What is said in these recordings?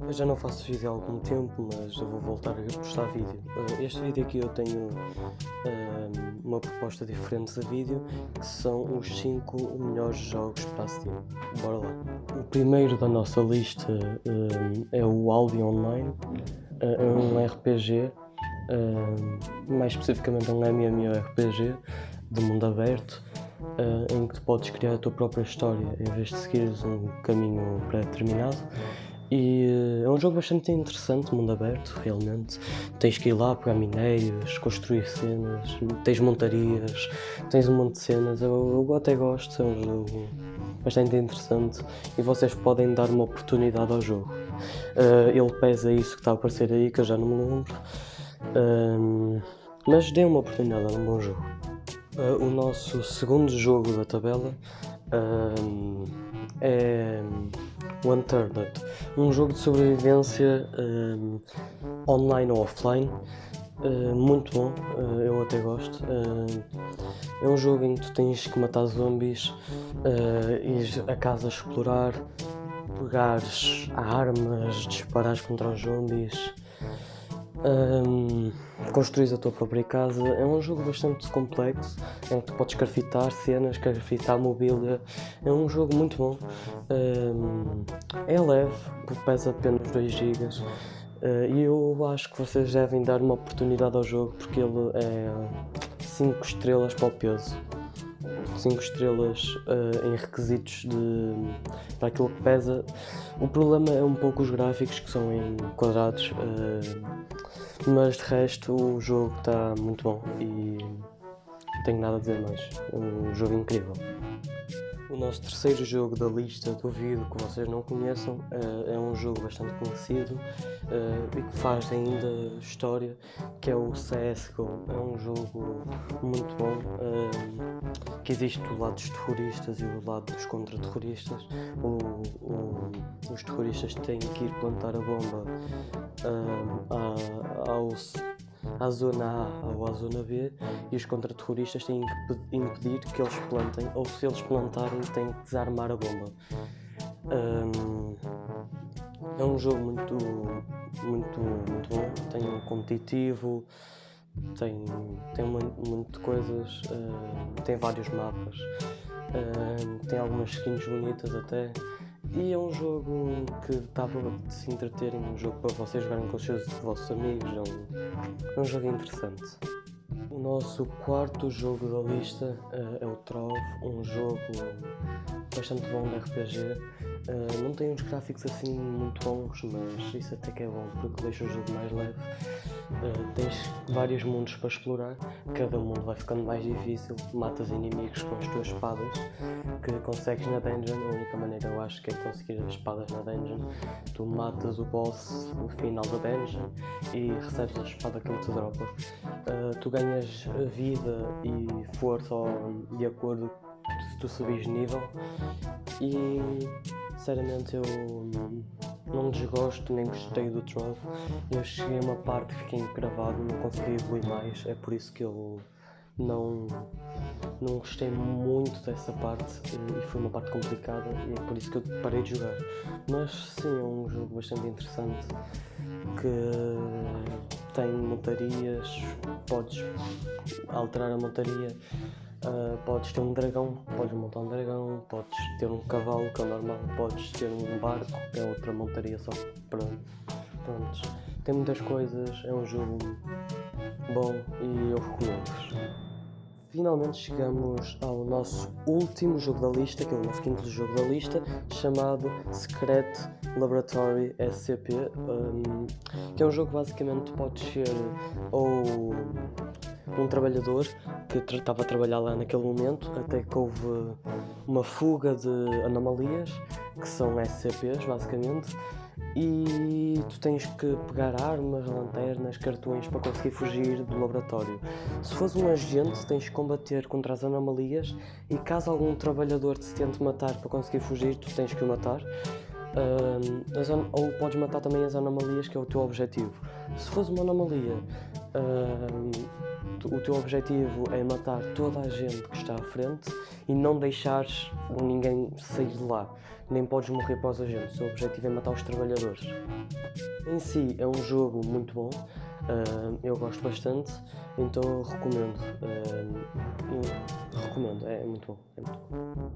Eu já não faço vídeo há algum tempo, mas eu vou voltar a postar vídeo. Uh, Este vídeo aqui eu tenho uh, uma proposta diferente de vídeo, que são os 5 melhores jogos para a Steam. Bora lá. O primeiro da nossa lista uh, é o Albion Online. É um RPG, mais especificamente um MMORPG de mundo aberto, em que tu podes criar a tua própria história em vez de seguires um caminho pré-determinado. E uh, é um jogo bastante interessante, mundo aberto, realmente. Tens que ir lá pegar minérios, construir cenas, tens montarias, tens um monte de cenas. Eu, eu até gosto, é um jogo bastante interessante e vocês podem dar uma oportunidade ao jogo. Uh, ele pesa isso que está a aparecer aí, que eu já não me lembro. Um, mas dê uma oportunidade, é um bom jogo. Uh, o nosso segundo jogo da tabela um, é o Unturned, um jogo de sobrevivência um, online ou offline, uh, muito bom, uh, eu até gosto. Uh, é um jogo em que tu tens que matar zombies, ir a casa explorar, pegares armas, disparares contra os zombies. Um, construís a tua própria casa. É um jogo bastante complexo em que tu podes craftar cenas, craftar mobília. É um jogo muito bom. É leve, pesa apenas 2 GB. Uh, e eu acho que vocês devem dar uma oportunidade ao jogo porque ele é 5 estrelas para o peso. 5 estrelas uh, em requisitos de, para aquilo que pesa. O problema é um pouco os gráficos que são em quadrados, uh, mas de resto o jogo está muito bom e não tenho nada a dizer mais. É um jogo incrível. O nosso terceiro jogo da lista, duvido que vocês não conheçam, uh, é um jogo bastante conhecido uh, e que faz ainda história, que é o CSGO. É um jogo muito bom, uh, que existe do lado dos terroristas e do lado dos contra-terroristas. os terroristas têm que ir plantar a bomba aos à zona A ou à zona B e os contra-terroristas têm que impedir que eles plantem ou se eles plantarem têm que desarmar a bomba. Um, é um jogo muito, muito, muito bom, tem um competitivo, tem, tem muito coisas, uh, tem vários mapas, uh, tem algumas skins bonitas até. E é um jogo que dava de se entreterem, um jogo para vocês jogarem com os seus vossos amigos, é um, é um jogo interessante. O nosso quarto jogo da lista uh, é o Trove, um jogo bastante bom de RPG. Uh, não tem uns gráficos assim muito bons, mas isso até que é bom porque deixa o jogo mais leve. Uh, tens vários mundos para explorar, cada mundo vai ficando mais difícil, matas inimigos com as tuas espadas que consegues na dungeon, a única maneira eu acho que é conseguir as espadas na dungeon. Tu matas o boss no final da dungeon e recebes a espada que ele te dropa. Uh, tu ganhas vida e força de acordo se tu subires de nível e sinceramente eu não desgosto nem gostei do Trove. Eu cheguei a uma parte que fiquei encravado, não consegui evoluir mais, é por isso que eu não, não gostei muito dessa parte e foi uma parte complicada e é por isso que eu parei de jogar. Mas sim, é um jogo bastante interessante que tem montarias, podes alterar a montaria, uh, podes ter um dragão, podes montar um dragão, podes ter um cavalo que é normal, podes ter um barco que é outra montaria só para pronto. Tem muitas coisas, é um jogo bom e eu recomendo-vos. Finalmente chegamos ao nosso último jogo da lista, que é o nosso quinto jogo da lista, chamado Secret Laboratory SCP, um, que é um jogo basicamente pode ser ou um trabalhador que estava a trabalhar lá naquele momento, até que houve uma fuga de anomalias, que são SCPs basicamente, e tu tens que pegar armas, lanternas, cartões para conseguir fugir do laboratório. Se fores um agente, tens que combater contra as anomalias e caso algum trabalhador te tente matar para conseguir fugir, tu tens que o matar. Ou podes matar também as anomalias, que é o teu objetivo. Se fores uma anomalia, o teu objetivo é matar toda a gente que está à frente e não deixares ninguém sair de lá. Nem podes morrer para os agentes. O teu objetivo é matar os trabalhadores. Em si é um jogo muito bom. Uh, eu gosto bastante, então recomendo. Uh, recomendo, é, é muito bom. É muito bom.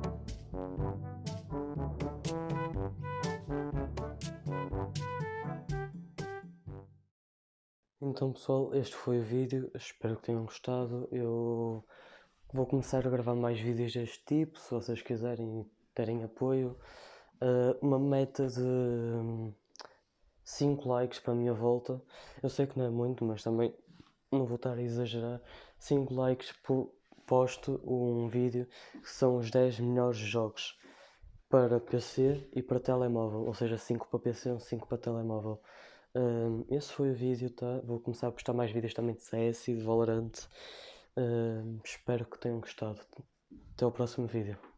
Então pessoal, este foi o vídeo, espero que tenham gostado. Eu vou começar a gravar mais vídeos deste tipo, se vocês quiserem terem apoio. Uh, uma meta de 5 likes para a minha volta. Eu sei que não é muito, mas também não vou estar a exagerar. 5 likes por posto um vídeo que são os 10 melhores jogos para PC e para telemóvel, ou seja, 5 para PC e 5 para telemóvel. Um, esse foi o vídeo, tá? Vou começar a postar mais vídeos também de CS e de Valorant. Um, espero que tenham gostado. Até o próximo vídeo.